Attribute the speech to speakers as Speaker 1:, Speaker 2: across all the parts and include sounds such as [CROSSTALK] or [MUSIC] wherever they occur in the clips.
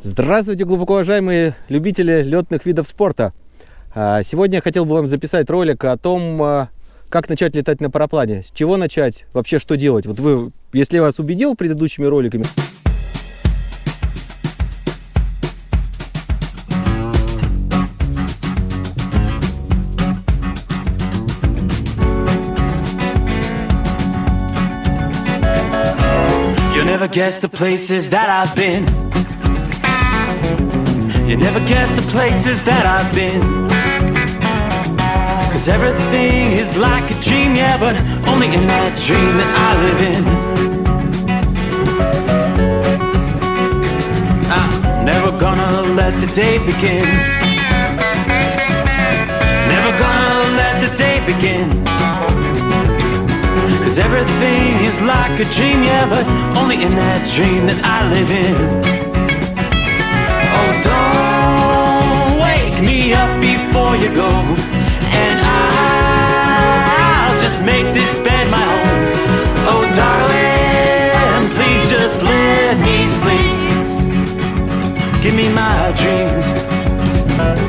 Speaker 1: Здравствуйте, глубоко уважаемые любители летных видов спорта. А, сегодня я хотел бы вам записать ролик о том, а, как начать летать на параплане, с чего начать, вообще что делать. Вот вы, если я вас убедил предыдущими роликами,
Speaker 2: You never guess the places that I've been. You never guess the places that I've been. Cause everything is like a dream, yeah, but only in that dream that I live in. I'm never gonna let the day begin. Never gonna let the day begin. Cause everything is like a dream, yeah, but only in that dream that I live in. Before you go, and I'll just make this bed my home. Oh, darling, please just let me sleep. Give me my dreams.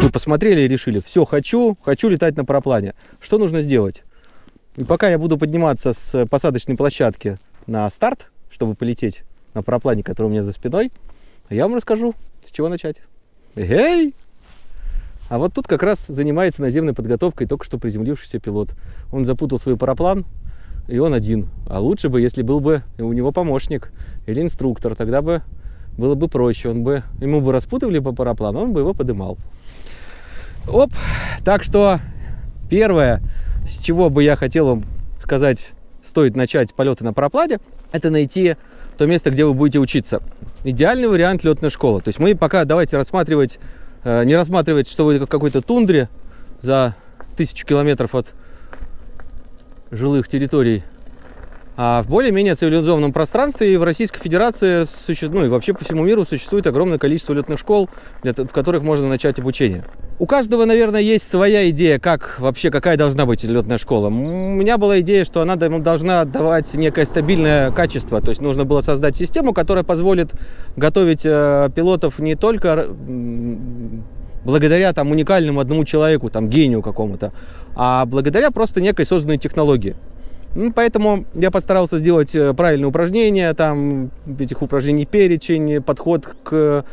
Speaker 1: вы посмотрели и решили, все, хочу, хочу летать на параплане. Что нужно сделать? И пока я буду подниматься с посадочной площадки на старт, чтобы полететь на параплане, который у меня за спиной, я вам расскажу, с чего начать. Эй! А вот тут как раз занимается наземной подготовкой только что приземлившийся пилот. Он запутал свой параплан, и он один. А лучше бы, если был бы у него помощник или инструктор, тогда бы было бы проще. Он бы, ему бы распутывали по параплану, он бы его подымал. Оп! Так что первое, с чего бы я хотел вам сказать, стоит начать полеты на параплане, это найти то место, где вы будете учиться. Идеальный вариант летная школа. То есть мы пока давайте рассматривать, не рассматривать, что вы в какой-то тундре за тысячу километров от жилых территорий, а в более-менее цивилизованном пространстве и в Российской Федерации, ну и вообще по всему миру существует огромное количество летных школ, в которых можно начать обучение. У каждого, наверное, есть своя идея, как вообще, какая должна быть летная школа. У меня была идея, что она должна давать некое стабильное качество. То есть нужно было создать систему, которая позволит готовить э, пилотов не только благодаря там уникальному одному человеку, там гению какому-то, а благодаря просто некой созданной технологии. Ну, поэтому я постарался сделать э, правильные упражнения, там этих упражнений перечень, подход к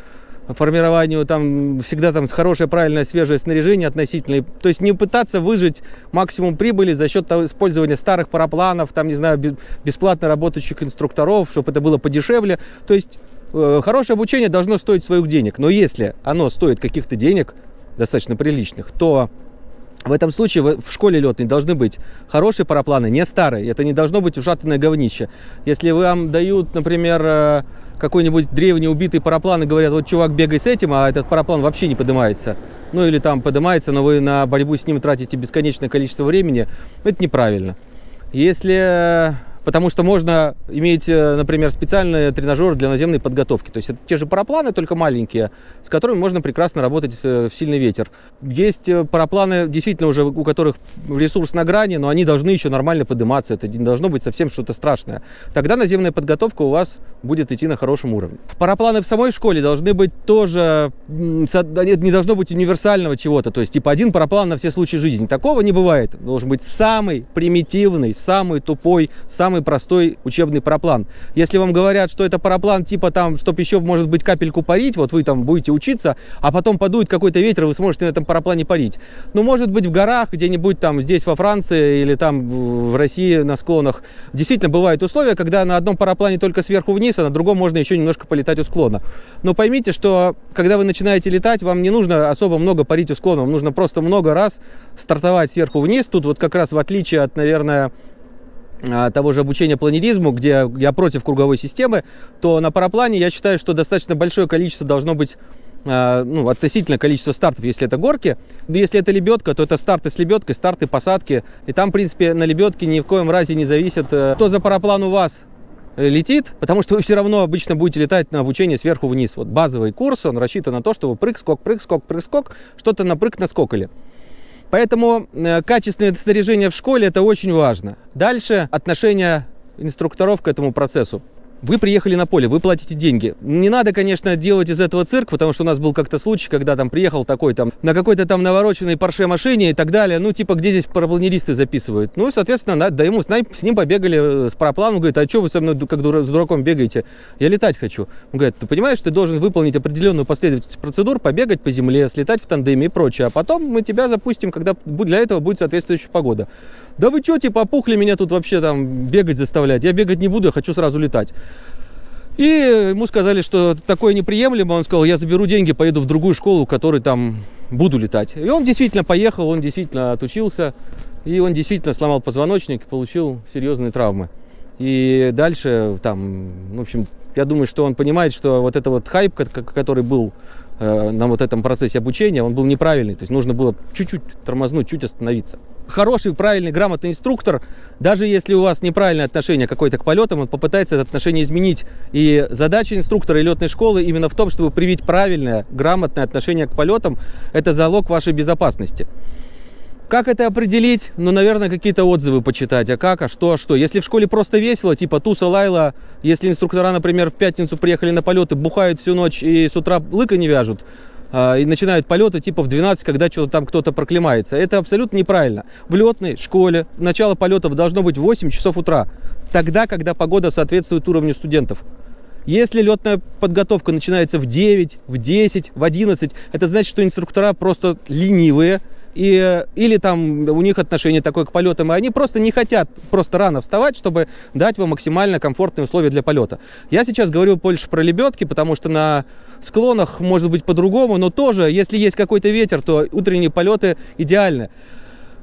Speaker 1: формированию там всегда там хорошее, правильное, свежее снаряжение относительно. То есть не пытаться выжить максимум прибыли за счет использования старых парапланов, там, не знаю, бе- бесплатно работающих инструкторов, чтобы это было подешевле. То есть э, хорошее обучение должно стоить своих денег. Но если оно стоит каких-то денег, достаточно приличных, то в этом случае в школе летной должны быть хорошие парапланы, не старые. Это не должно быть ушатанное говнище. Если вам дают, например, э, какой-нибудь древний убитый параплан и говорят, вот чувак, бегай с этим, а этот параплан вообще не поднимается. Ну или там поднимается, но вы на борьбу с ним тратите бесконечное количество времени, это неправильно. Если... Потому что можно иметь, э, например, специальные тренажеры для наземной подготовки. То есть это те же парапланы, только маленькие, с которыми можно прекрасно работать э, в сильный ветер. Есть э, парапланы, действительно, уже у которых ресурс на грани, но они должны еще нормально подниматься. Это не должно быть совсем что-то страшное. Тогда наземная подготовка у вас будет идти на хорошем уровне. Парапланы в самой школе должны быть тоже... нет, Не должно быть универсального чего-то. То есть типа один параплан на все случаи жизни. Такого не бывает. Должен быть самый примитивный, самый тупой, самый простой учебный параплан. Если вам говорят, что это параплан типа там, чтобы еще, может быть, капельку парить, вот вы там будете учиться, а потом подует какой-то ветер, и вы сможете на этом параплане парить. Ну, может быть, в горах, где-нибудь там здесь во Франции или там в России на склонах. Действительно, бывают условия, когда на одном параплане только сверху вниз, а на другом можно еще немножко полетать у склона. Но поймите, что когда вы начинаете летать, вам не нужно особо много парить у склона, вам нужно просто много раз стартовать сверху вниз. Тут вот как раз в отличие от, наверное, того же обучения планеризму, где я против круговой системы, то на параплане я считаю, что достаточно большое количество должно быть а, ну, относительно количества стартов, если это горки. Но Если это лебедка, то это старты с лебедкой, старты, посадки. И там, в принципе, на лебедке ни в коем разе не зависит, э, кто за параплан у вас летит, потому что вы все равно обычно будете летать на обучение сверху вниз. Вот базовый курс, он рассчитан на то, что вы прыг, скок, прыг, скок, прыг, скок, что-то на прыг наскокали. Поэтому э, качественное снаряжение в школе это очень важно. Дальше отношение инструкторов к этому процессу. Вы приехали на поле, вы платите деньги. Не надо, конечно, делать из этого цирк, потому что у нас был как-то случай, когда там приехал такой там на какой-то там навороченной парше машине и так далее. Ну, типа, где здесь парапланеристы записывают? Ну, и, соответственно, надо, да ему, с ним побегали с парапланом, говорит, а что вы со мной как дура, с дураком бегаете? Я летать хочу. Он говорит, ты понимаешь, ты должен выполнить определенную последовательность процедур, побегать по земле, слетать в тандеме и прочее. А потом мы тебя запустим, когда для этого будет соответствующая погода. Да вы что, типа, опухли меня тут вообще там бегать заставлять? Я бегать не буду, я хочу сразу летать. И ему сказали, что такое неприемлемо. Он сказал, я заберу деньги, поеду в другую школу, в которой там буду летать. И он действительно поехал, он действительно отучился. И он действительно сломал позвоночник, получил серьезные травмы. И дальше там, в общем, я думаю, что он понимает, что вот это вот хайп, который был на вот этом процессе обучения, он был неправильный. То есть нужно было чуть-чуть тормознуть, чуть остановиться. Хороший, правильный, грамотный инструктор, даже если у вас неправильное отношение какое-то к полетам, он попытается это отношение изменить. И задача инструктора и летной школы именно в том, чтобы привить правильное, грамотное отношение к полетам. Это залог вашей безопасности. Как это определить? Ну, наверное, какие-то отзывы почитать. А как, а что, а что? Если в школе просто весело, типа туса лайла, если инструктора, например, в пятницу приехали на полеты, бухают всю ночь и с утра лыка не вяжут, а, и начинают полеты типа в 12, когда что-то там кто-то проклемается. Это абсолютно неправильно. В летной школе начало полетов должно быть в 8 часов утра. Тогда, когда погода соответствует уровню студентов. Если летная подготовка начинается в 9, в 10, в 11, это значит, что инструктора просто ленивые, и, или там у них отношение такое к полетам, и они просто не хотят просто рано вставать, чтобы дать вам максимально комфортные условия для полета. Я сейчас говорю больше про лебедки, потому что на склонах может быть по-другому, но тоже, если есть какой-то ветер, то утренние полеты идеальны.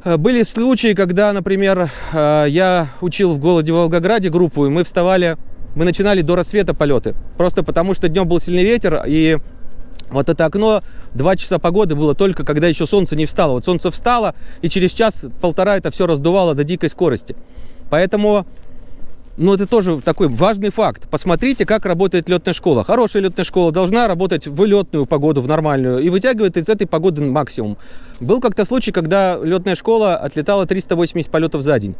Speaker 1: Э, были случаи, когда, например, э, я учил в голоде в Волгограде группу, и мы вставали, мы начинали до рассвета полеты. Просто потому что днем был сильный ветер, и вот это окно, два часа погоды было только, когда еще солнце не встало. Вот солнце встало, и через час-полтора это все раздувало до дикой скорости. Поэтому, ну, это тоже такой важный факт. Посмотрите, как работает летная школа. Хорошая летная школа должна работать в летную погоду, в нормальную, и вытягивает из этой погоды максимум. Был как-то случай, когда летная школа отлетала 380 полетов за день.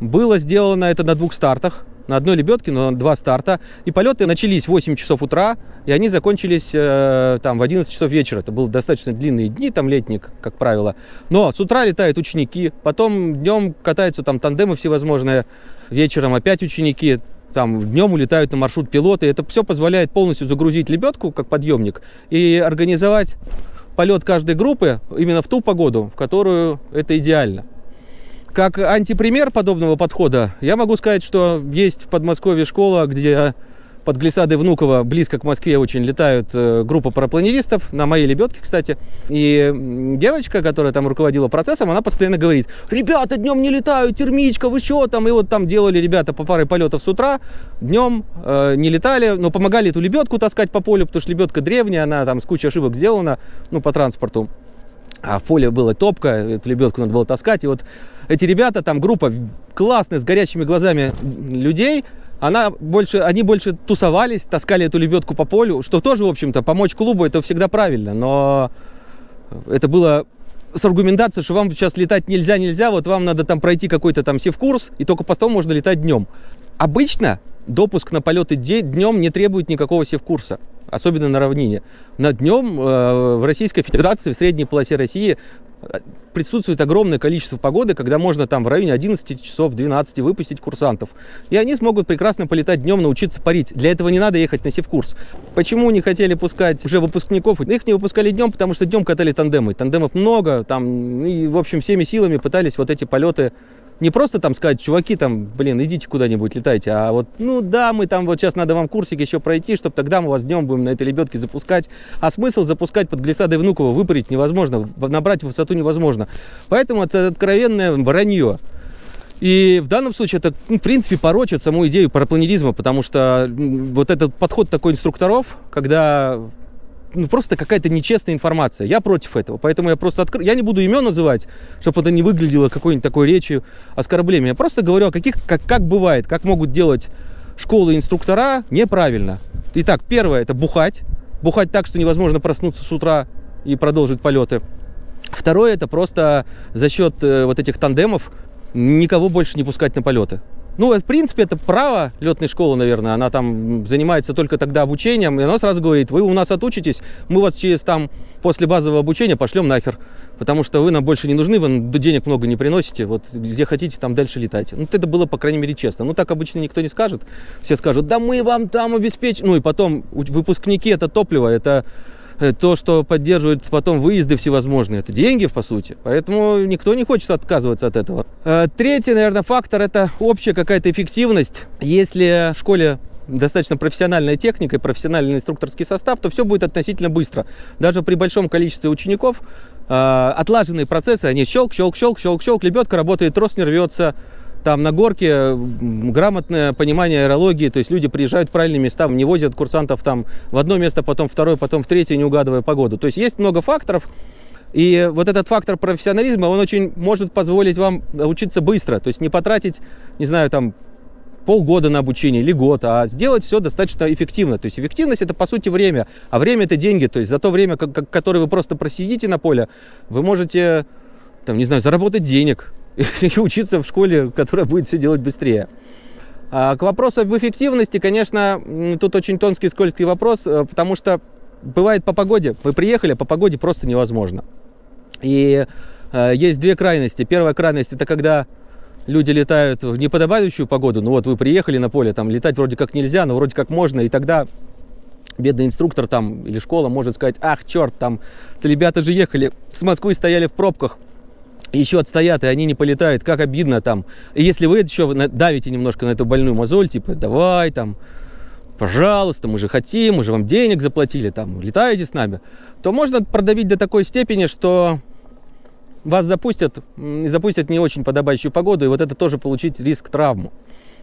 Speaker 1: Было сделано это на двух стартах на одной лебедке, но два старта. И полеты начались в 8 часов утра, и они закончились э, там в 11 часов вечера. Это были достаточно длинные дни, там летние, как правило. Но с утра летают ученики, потом днем катаются там тандемы всевозможные, вечером опять ученики, там днем улетают на маршрут пилоты. Это все позволяет полностью загрузить лебедку, как подъемник, и организовать полет каждой группы именно в ту погоду, в которую это идеально. Как антипример подобного подхода, я могу сказать, что есть в Подмосковье школа, где под глиссадой Внуково, близко к Москве, очень летают э, группа парапланеристов, на моей лебедке, кстати. И девочка, которая там руководила процессом, она постоянно говорит, ребята, днем не летают, термичка, вы что там? И вот там делали ребята по паре полетов с утра, днем э, не летали, но помогали эту лебедку таскать по полю, потому что лебедка древняя, она там с кучей ошибок сделана, ну, по транспорту. А в поле была топка, эту лебедку надо было таскать. И вот эти ребята, там группа классная, с горящими глазами людей, она больше, они больше тусовались, таскали эту лебедку по полю, что тоже, в общем-то, помочь клубу это всегда правильно, но это было с аргументацией, что вам сейчас летать нельзя, нельзя, вот вам надо там пройти какой-то там севкурс, и только потом можно летать днем. Обычно допуск на полеты днем не требует никакого севкурса особенно на равнине. На днем э, в Российской Федерации, в средней полосе России присутствует огромное количество погоды, когда можно там в районе 11 часов, 12 выпустить курсантов. И они смогут прекрасно полетать днем, научиться парить. Для этого не надо ехать на севкурс. Почему не хотели пускать уже выпускников? Их не выпускали днем, потому что днем катали тандемы. Тандемов много, там, и, в общем, всеми силами пытались вот эти полеты не просто там сказать, чуваки, там, блин, идите куда-нибудь, летайте, а вот, ну да, мы там вот сейчас надо вам курсик еще пройти, чтобы тогда мы вас днем будем на этой лебедке запускать. А смысл запускать под глиссадой Внуково выпарить невозможно, набрать высоту невозможно. Поэтому это откровенное вранье. И в данном случае это, ну, в принципе, порочит саму идею парапланеризма, потому что вот этот подход такой инструкторов, когда ну, просто какая-то нечестная информация. Я против этого, поэтому я просто открыл. Я не буду имен называть, чтобы это не выглядело какой-нибудь такой речью оскорблением. Я просто говорю о каких, как, как бывает, как могут делать школы инструктора неправильно. Итак, первое – это бухать. Бухать так, что невозможно проснуться с утра и продолжить полеты. Второе – это просто за счет э, вот этих тандемов никого больше не пускать на полеты. Ну, в принципе, это право летной школы, наверное. Она там занимается только тогда обучением. И она сразу говорит, вы у нас отучитесь, мы вас через там после базового обучения пошлем нахер. Потому что вы нам больше не нужны, вы денег много не приносите. Вот где хотите, там дальше летайте. Ну, это было, по крайней мере, честно. Ну, так обычно никто не скажет. Все скажут, да мы вам там обеспечим. Ну, и потом выпускники это топливо, это то, что поддерживает потом выезды всевозможные. Это деньги, по сути. Поэтому никто не хочет отказываться от этого. Э, третий, наверное, фактор – это общая какая-то эффективность. Если в школе достаточно профессиональная техника и профессиональный инструкторский состав, то все будет относительно быстро. Даже при большом количестве учеников э, отлаженные процессы, они щелк, щелк, щелк, щелк, щелк, лебедка работает, трос не рвется, там на горке грамотное понимание аэрологии, то есть люди приезжают в правильные места, не возят курсантов там в одно место, потом второе, потом в третье, не угадывая погоду. То есть есть много факторов, и вот этот фактор профессионализма, он очень может позволить вам учиться быстро, то есть не потратить, не знаю, там полгода на обучение или год, а сделать все достаточно эффективно. То есть эффективность это по сути время, а время это деньги. То есть за то время, которое вы просто просидите на поле, вы можете, там, не знаю, заработать денег, [LAUGHS] и учиться в школе, которая будет все делать быстрее. А к вопросу об эффективности, конечно, тут очень тонкий, скользкий вопрос, э, потому что бывает по погоде. Вы приехали, а по погоде просто невозможно. И э, есть две крайности. Первая крайность это когда люди летают в неподобающую погоду. Ну вот вы приехали на поле, там летать вроде как нельзя, но вроде как можно, и тогда бедный инструктор там или школа может сказать, ах, черт, там, ребята же ехали с Москвы, стояли в пробках, еще отстоят, и они не полетают, как обидно там. И если вы еще давите немножко на эту больную мозоль, типа, давай там, пожалуйста, мы же хотим, мы же вам денег заплатили, там, летаете с нами, то можно продавить до такой степени, что вас запустят, запустят не очень подобающую погоду, и вот это тоже получить риск травму.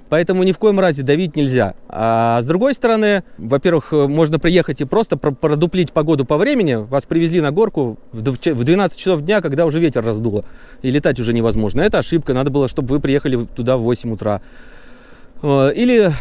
Speaker 1: Поэтому ни в коем разе давить нельзя. А с другой стороны, во-первых, можно приехать и просто продуплить погоду по времени. Вас привезли на горку в 12 часов дня, когда уже ветер раздуло. И летать уже невозможно. Это ошибка. Надо было, чтобы вы приехали туда в 8 утра. Э, или,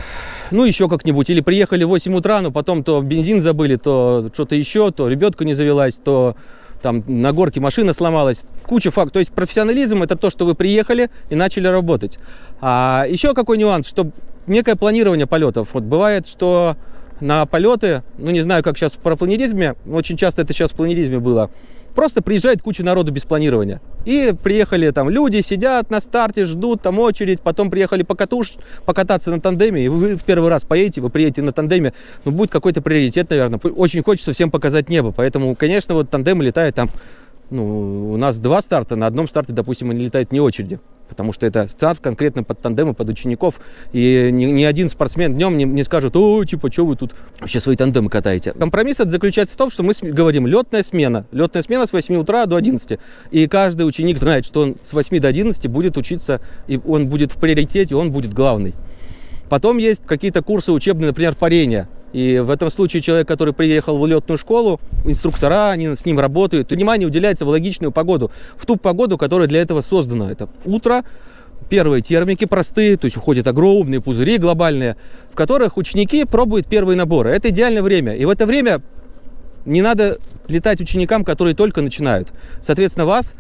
Speaker 1: ну, еще как-нибудь. Или приехали в 8 утра, но потом то бензин забыли, то что-то еще, то ребятка не завелась, то там на горке машина сломалась, куча фактов. То есть профессионализм это то, что вы приехали и начали работать. А еще какой нюанс, что некое планирование полетов. Вот бывает, что на полеты, ну не знаю, как сейчас в парапланеризме, очень часто это сейчас в планеризме было, Просто приезжает куча народу без планирования. И приехали там люди, сидят на старте, ждут там очередь, потом приехали покатуш, покататься на тандеме, и вы в первый раз поедете, вы приедете на тандеме, ну будет какой-то приоритет, наверное. Очень хочется всем показать небо, поэтому, конечно, вот тандемы летают там, ну, у нас два старта, на одном старте, допустим, они летают не очереди потому что это старт конкретно под тандемы, под учеников, и ни, ни один спортсмен днем не, не скажет, о, типа, что вы тут вообще свои тандемы катаете. Компромисс это заключается в том, что мы говорим летная смена. Летная смена с 8 утра до 11. И каждый ученик знает, что он с 8 до 11 будет учиться, и он будет в приоритете, он будет главный. Потом есть какие-то курсы учебные, например, парения. И в этом случае человек, который приехал в летную школу, инструктора, они с ним работают, внимание уделяется в логичную погоду, в ту погоду, которая для этого создана. Это утро, первые термики простые, то есть уходят огромные пузыри глобальные, в которых ученики пробуют первые наборы. Это идеальное время. И в это время не надо летать ученикам, которые только начинают. Соответственно, вас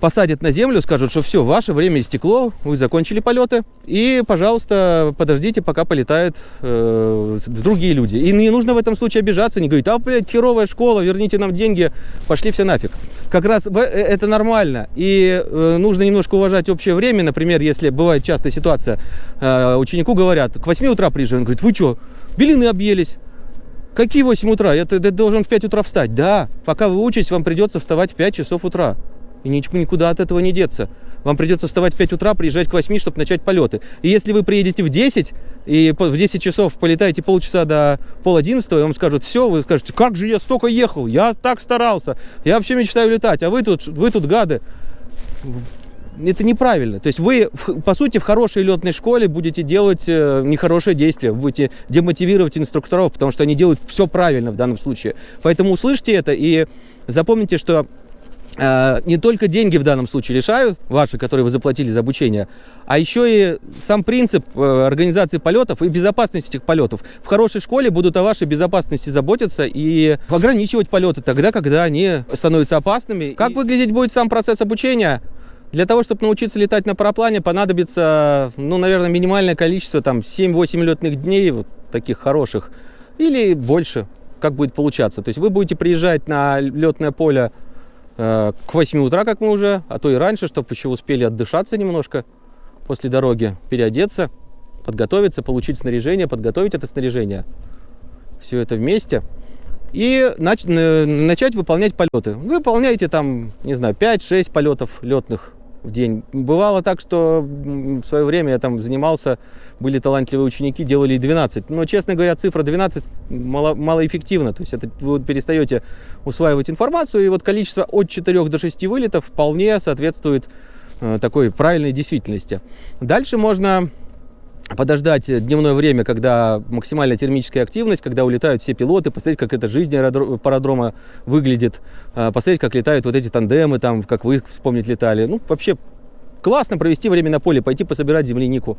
Speaker 1: посадят на землю, скажут, что все, ваше время истекло, вы закончили полеты, и, пожалуйста, подождите, пока полетают э, другие люди. И не нужно в этом случае обижаться, не говорить, а, блядь, херовая школа, верните нам деньги, пошли все нафиг. Как раз э, это нормально, и э, нужно немножко уважать общее время, например, если бывает частая ситуация, э, ученику говорят, к 8 утра приезжай, он говорит, вы что, белины объелись? Какие 8 утра? Я, должен в 5 утра встать. Да, пока вы учитесь, вам придется вставать в 5 часов утра. И никуда от этого не деться. Вам придется вставать в 5 утра, приезжать к 8, чтобы начать полеты. И если вы приедете в 10, и в 10 часов полетаете полчаса до пол 11, и вам скажут, все, вы скажете, как же я столько ехал, я так старался, я вообще мечтаю летать, а вы тут, вы тут гады. Это неправильно. То есть вы, по сути, в хорошей летной школе будете делать э, нехорошее действие, будете демотивировать инструкторов, потому что они делают все правильно в данном случае. Поэтому услышьте это и запомните, что не только деньги в данном случае лишают, ваши, которые вы заплатили за обучение, а еще и сам принцип э, организации полетов и безопасности этих полетов. В хорошей школе будут о вашей безопасности заботиться и ограничивать полеты тогда, когда они становятся опасными. Как выглядеть будет сам процесс обучения? Для того, чтобы научиться летать на параплане, понадобится, ну, наверное, минимальное количество, там, 7-8 летных дней, вот таких хороших, или больше, как будет получаться. То есть вы будете приезжать на летное поле э, к 8 утра, как мы уже, а то и раньше, чтобы еще успели отдышаться немножко после дороги, переодеться, подготовиться, получить снаряжение, подготовить это снаряжение. Все это вместе. И нач- н- начать выполнять полеты. Вы выполняете там, не знаю, 5-6 полетов летных в день. Бывало так, что в свое время я там занимался, были талантливые ученики, делали и 12. Но, честно говоря, цифра 12 мало, малоэффективна. То есть это вы перестаете усваивать информацию, и вот количество от 4 до 6 вылетов вполне соответствует э, такой правильной действительности. Дальше можно подождать дневное время, когда максимальная термическая активность, когда улетают все пилоты, посмотреть, как эта жизнь парадрома выглядит, э, посмотреть, как летают вот эти тандемы, там, как вы вспомнить летали. Ну, вообще классно провести время на поле, пойти пособирать землянику.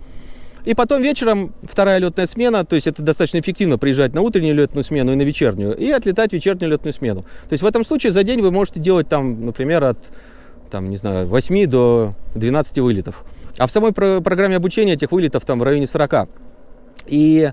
Speaker 1: И потом вечером вторая летная смена, то есть это достаточно эффективно приезжать на утреннюю летную смену и на вечернюю, и отлетать в вечернюю летную смену. То есть в этом случае за день вы можете делать там, например, от там, не знаю, 8 до 12 вылетов. А в самой про- программе обучения этих вылетов там в районе 40. И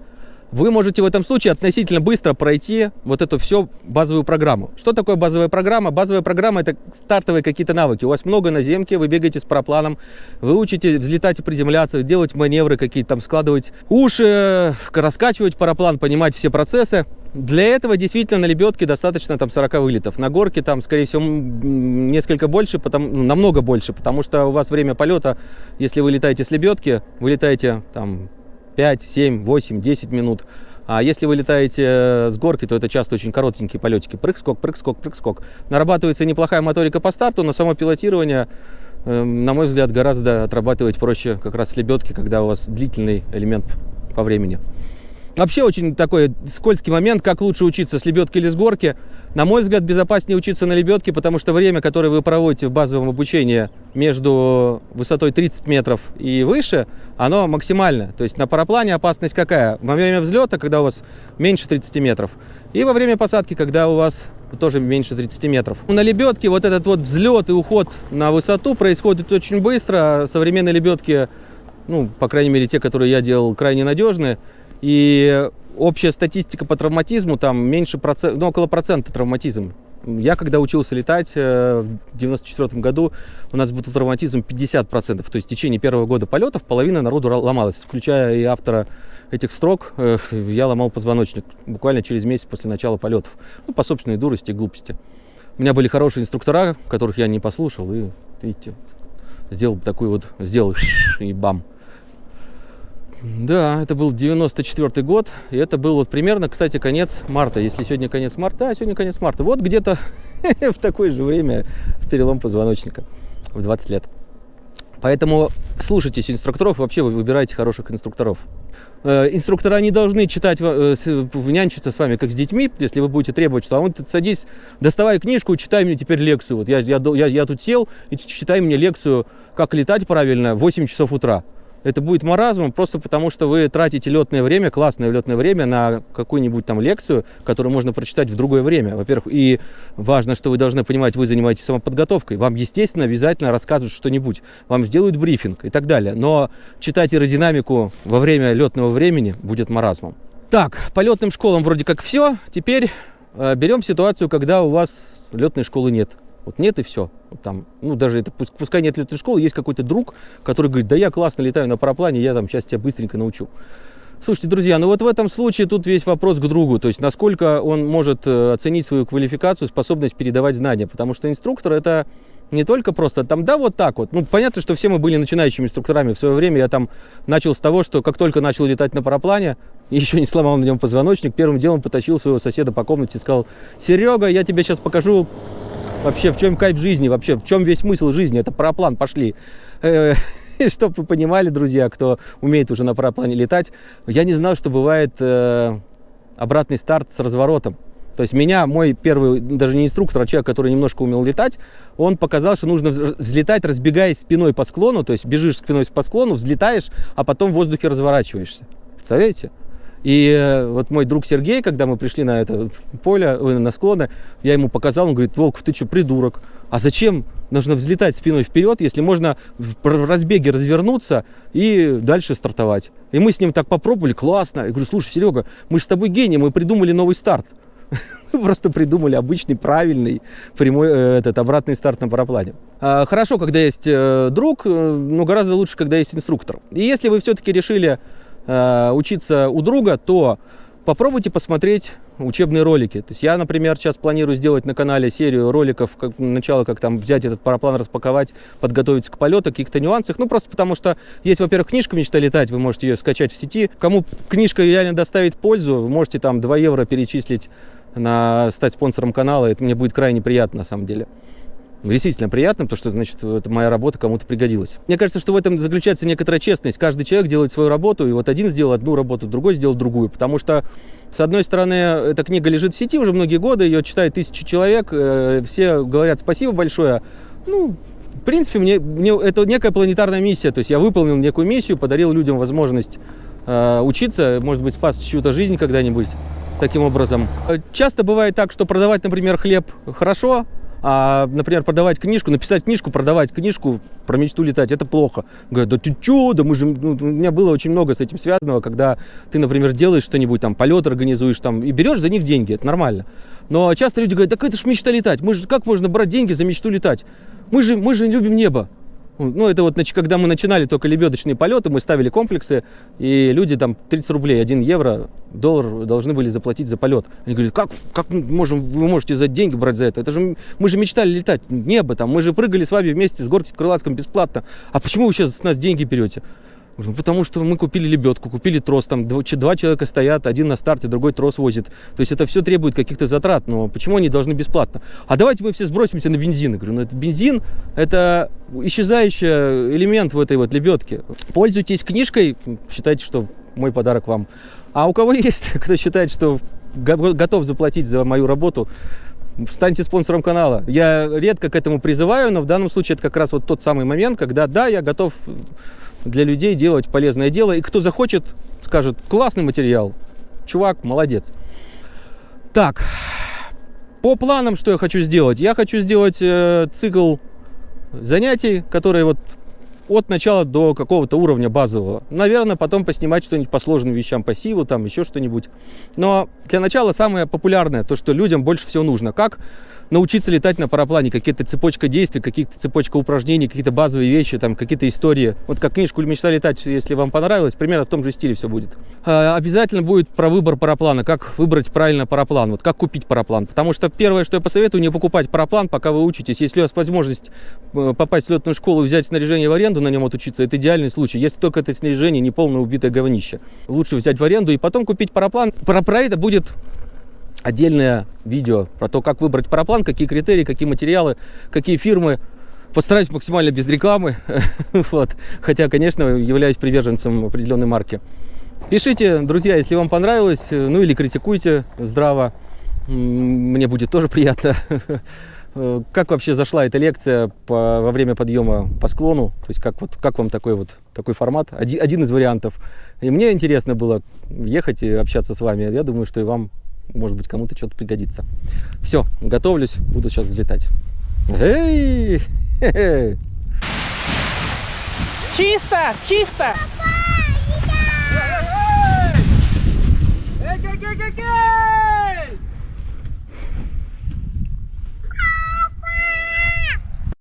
Speaker 1: вы можете в этом случае относительно быстро пройти вот эту всю базовую программу. Что такое базовая программа? Базовая программа это стартовые какие-то навыки. У вас много наземки, вы бегаете с парапланом, вы учите взлетать и приземляться, делать маневры какие-то, там складывать уши, раскачивать параплан, понимать все процессы. Для этого действительно на лебедке достаточно там 40 вылетов. На горке там, скорее всего, несколько больше, потому, ну, намного больше, потому что у вас время полета, если вы летаете с лебедки, вы летаете там 5, 7, 8, 10 минут. А если вы летаете э, с горки, то это часто очень коротенькие полетики. Прыг-скок, прыг-скок, прыг-скок. Нарабатывается неплохая моторика по старту, но само пилотирование, э, на мой взгляд, гораздо отрабатывать проще как раз с лебедки, когда у вас длительный элемент по времени. Вообще очень такой скользкий момент, как лучше учиться с лебедки или с горки. На мой взгляд, безопаснее учиться на лебедке, потому что время, которое вы проводите в базовом обучении между высотой 30 метров и выше, оно максимальное. То есть на параплане опасность какая? Во время взлета, когда у вас меньше 30 метров, и во время посадки, когда у вас тоже меньше 30 метров. На лебедке вот этот вот взлет и уход на высоту происходит очень быстро. Современные лебедки, ну, по крайней мере, те, которые я делал, крайне надежные. И общая статистика по травматизму там меньше процента, ну, около процента травматизм. Я когда учился летать э, в 94 году, у нас был травматизм 50%. То есть в течение первого года полетов половина народу ломалась, включая и автора этих строк. Я ломал позвоночник буквально через месяц после начала полетов. Ну, по собственной дурости и глупости. У меня были хорошие инструктора, которых я не послушал, и, видите, сделал такой вот, сделал и бам. Да, это был 94 год, и это был вот примерно, кстати, конец марта. Если сегодня конец марта, да, сегодня конец марта. Вот где-то [LAUGHS] в такое же время перелом позвоночника в 20 лет. Поэтому слушайтесь инструкторов, вообще вы выбирайте хороших инструкторов. Э, Инструктора не должны читать, э, нянчиться с вами, как с детьми, если вы будете требовать, что а вот садись, доставай книжку, читай мне теперь лекцию. Вот я, я, я, я тут сел и читай мне лекцию, как летать правильно в 8 часов утра. Это будет маразмом просто потому, что вы тратите летное время, классное летное время на какую-нибудь там лекцию, которую можно прочитать в другое время. Во-первых, и важно, что вы должны понимать, вы занимаетесь самоподготовкой. Вам, естественно, обязательно расскажут что-нибудь, вам сделают брифинг и так далее. Но читать аэродинамику во время летного времени будет маразмом. Так, по летным школам вроде как все. Теперь э, берем ситуацию, когда у вас летной школы нет. Вот нет и все. Там, ну, даже это, пускай нет летной школы, есть какой-то друг, который говорит, да я классно летаю на параплане, я там сейчас тебя быстренько научу. Слушайте, друзья, ну вот в этом случае тут весь вопрос к другу, то есть насколько он может э, оценить свою квалификацию, способность передавать знания, потому что инструктор это не только просто там, да, вот так вот. Ну, понятно, что все мы были начинающими инструкторами. В свое время я там начал с того, что как только начал летать на параплане, [LAUGHS] еще не сломал на нем позвоночник, первым делом потащил своего соседа по комнате и сказал, Серега, я тебе сейчас покажу вообще, в чем кайф жизни, вообще, в чем весь смысл жизни, это параплан, пошли. [LAUGHS] Чтобы вы понимали, друзья, кто умеет уже на параплане летать, я не знал, что бывает э, обратный старт с разворотом. То есть меня, мой первый, даже не инструктор, а человек, который немножко умел летать, он показал, что нужно вз- взлетать, разбегаясь спиной по склону, то есть бежишь спиной по склону, взлетаешь, а потом в воздухе разворачиваешься. Представляете? И э, вот мой друг Сергей, когда мы пришли на это поле, ой, на склоны, я ему показал, он говорит, Волков, ты что, придурок? А зачем нужно взлетать спиной вперед, если можно в разбеге развернуться и дальше стартовать? И мы с ним так попробовали, классно. Я говорю, слушай, Серега, мы же с тобой гении, мы придумали новый старт. [LAUGHS] Просто придумали обычный, правильный, прямой э, этот обратный старт на параплане. А, Хорошо, когда есть э, друг, э, но гораздо лучше, когда есть инструктор. И если вы все-таки решили э, учиться у друга, то попробуйте посмотреть учебные ролики. То есть я, например, сейчас планирую сделать на канале серию роликов, как начало, как там взять этот параплан, распаковать, подготовиться к полету, каких-то нюансах. Ну, просто потому что есть, во-первых, книжка «Мечта летать», вы можете ее скачать в сети. Кому книжка реально доставит пользу, вы можете там 2 евро перечислить на стать спонсором канала. Это мне будет крайне приятно, на самом деле. Действительно приятно, потому что, значит, это моя работа кому-то пригодилась. Мне кажется, что в этом заключается некоторая честность. Каждый человек делает свою работу, и вот один сделал одну работу, другой сделал другую. Потому что, с одной стороны, эта книга лежит в сети уже многие годы, ее читают тысячи человек, э, все говорят спасибо большое. Ну, в принципе, мне, мне это некая планетарная миссия. То есть я выполнил некую миссию, подарил людям возможность э, учиться, может быть, спас чью-то жизнь когда-нибудь таким образом. Часто бывает так, что продавать, например, хлеб хорошо, а, например, продавать книжку, написать книжку, продавать книжку про мечту летать, это плохо. Говорят, да ты чё, да мы же, ну, у меня было очень много с этим связанного, когда ты, например, делаешь что-нибудь, там, полет организуешь, там, и берешь за них деньги, это нормально. Но часто люди говорят, так это ж мечта летать, мы же, как можно брать деньги за мечту летать? Мы же, мы же любим небо. Ну, это вот, значит, когда мы начинали только лебедочные полеты, мы ставили комплексы, и люди там 30 рублей, 1 евро, доллар должны были заплатить за полет. Они говорят, как, как мы можем, вы можете за деньги брать за это? Это же мы же мечтали летать, небо там, мы же прыгали с вами вместе с горки в Крылатском бесплатно. А почему вы сейчас с нас деньги берете? «Ну, потому что мы купили лебедку, купили трос, там че- два человека стоят, один на старте, другой трос возит. То есть это все требует каких-то затрат, но почему они должны бесплатно? А давайте мы все сбросимся на бензин. Я говорю, ну это бензин, это исчезающий элемент в этой вот лебедке. Пользуйтесь книжкой, считайте, что мой подарок вам. А у кого [LAUGHS] есть, кто считает, что го- готов заплатить за мою работу, станьте спонсором канала. Я редко к этому призываю, но в данном случае это как раз вот тот самый момент, когда да, я готов для людей делать полезное дело. И кто захочет, скажет, классный материал. Чувак, молодец. Так, по планам, что я хочу сделать? Я хочу сделать э, цикл занятий, которые вот от начала до какого-то уровня базового. Наверное, потом поснимать что-нибудь по сложным вещам, по сиву, там еще что-нибудь. Но для начала самое популярное, то, что людям больше всего нужно. Как научиться летать на параплане, какие-то цепочка действий, какие-то цепочка упражнений, какие-то базовые вещи, там какие-то истории. Вот как книжку «Мечта летать», если вам понравилось, примерно в том же стиле все будет. А, Обязательно будет про выбор параплана, как выбрать правильно параплан, вот как купить параплан. Потому что первое, что я посоветую, не покупать параплан, пока вы учитесь. Если у вас возможность э, попасть в летную школу и взять снаряжение в аренду, на нем отучиться, это идеальный случай. Если только это снаряжение не полное убитое говнище. Лучше взять в аренду и потом купить параплан. Про, про это будет отдельное видео про то, как выбрать параплан, какие критерии, какие материалы, какие фирмы. Постараюсь максимально без рекламы, [LAUGHS] вот. хотя, конечно, являюсь приверженцем определенной марки. Пишите, друзья, если вам понравилось, ну или критикуйте здраво, мне будет тоже приятно. [LAUGHS] Как вообще зашла эта лекция по- во время подъема по склону? То есть как, вот, как вам такой вот такой формат? Один, один из вариантов. И мне интересно было ехать и общаться с вами. Я думаю, что и вам, может быть, кому-то что-то пригодится. Все, готовлюсь, буду сейчас взлетать. Эй! [LAUGHS]
Speaker 3: Чисто, чисто.
Speaker 4: Эй!